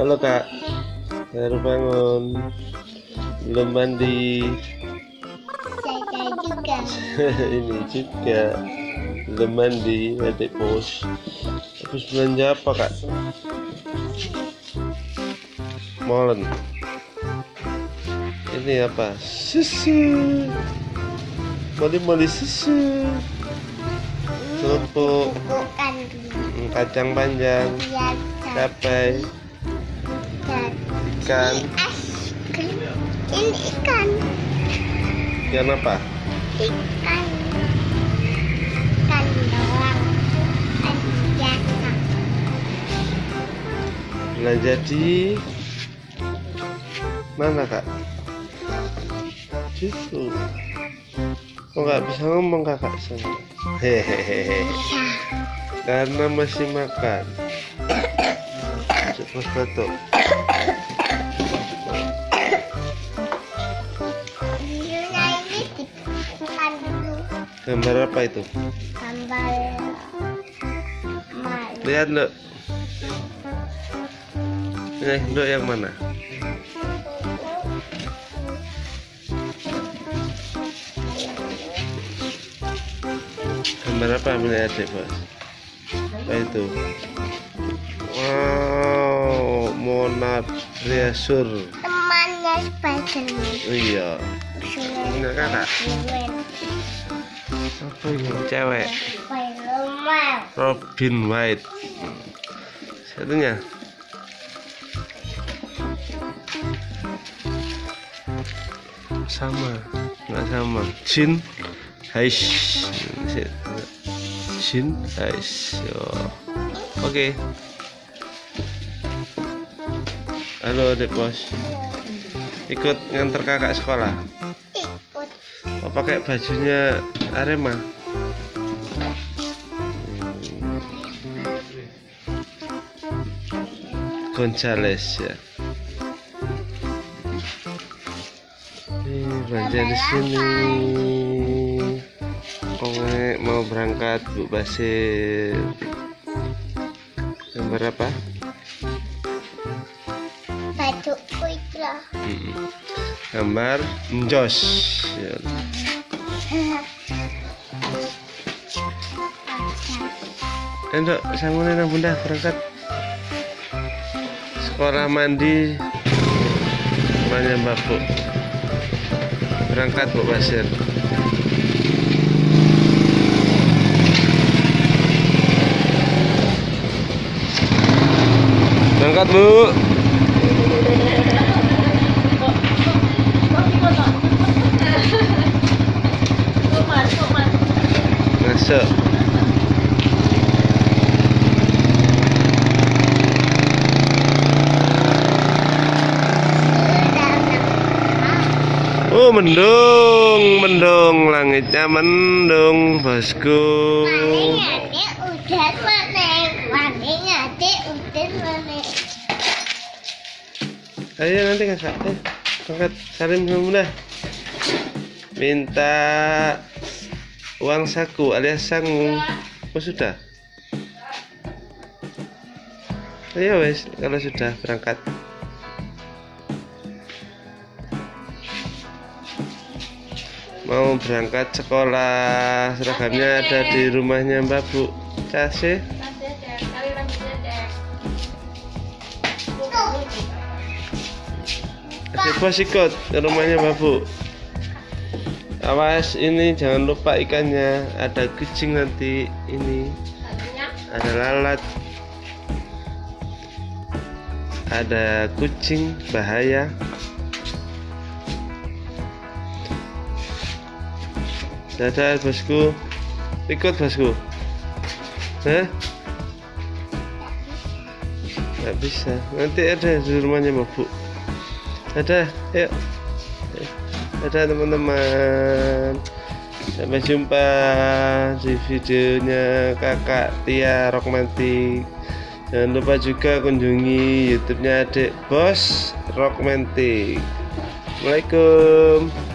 Halo kak. Baru bangun. Belum mandi. Saya juga. Ini juga. Belum mandi Adik bos. Habis belanja apa kak? Molen. Ini apa? Susu. Moli-moli susu. Kerupuk. Bukan mm, Kacang panjang. Biasa. Ikan es krim. Ini ikan. Ikan apa? Ikan. Ikan doang. Ikan. Belanja di mana kak? Situ. Kok nggak bisa ngomong kakak sana? Hehehe. Bisa. Karena masih makan. Cepat batuk. Gambar apa itu? Gambar. Lihat lo. Eh, lo yang mana? Gambar apa melihat adik bos? Apa itu? Wow, monat reasur. Temannya Spiderman. Iya. Enggak, kakak. Apa yang cewek? Robin White. Satunya. Sama, nggak sama. Jin, Haish. Jin, Haish. Oke. Halo adik bos. Ikut nganter kakak sekolah. Ikut. Oh, pakai bajunya Arema. Gonzales ya. Ini belanja di sini. Oke, mau berangkat Bu Basir. Gambar apa? Gambar Njos. Ya. Endok, sama nena bunda berangkat. Sekolah mandi. Semuanya mbak bu. Berangkat bu Basir. Berangkat bu sợ. Ô mình đường mình đường là người ta mình đường và school Ayo nanti kakak, eh, angkat salim sama bunda. Minta uang saku alias sangu. Oh sudah. Ayo wes, kalau sudah berangkat. Mau berangkat sekolah, seragamnya ada di rumahnya Mbak Bu. Kasih. Bos ikut ke rumahnya Mbak Bu. Awas ini jangan lupa ikannya. Ada kucing nanti ini. Ada lalat. Ada kucing bahaya. Dadah bosku. Ikut bosku. Hah? Nggak bisa. Nanti ada di rumahnya Mbak Bu. Dadah, yuk. Dadah teman-teman. Sampai jumpa di videonya kakak Tia Rockmantik. Jangan lupa juga kunjungi YouTube-nya adik Bos Rockmantik. Assalamualaikum.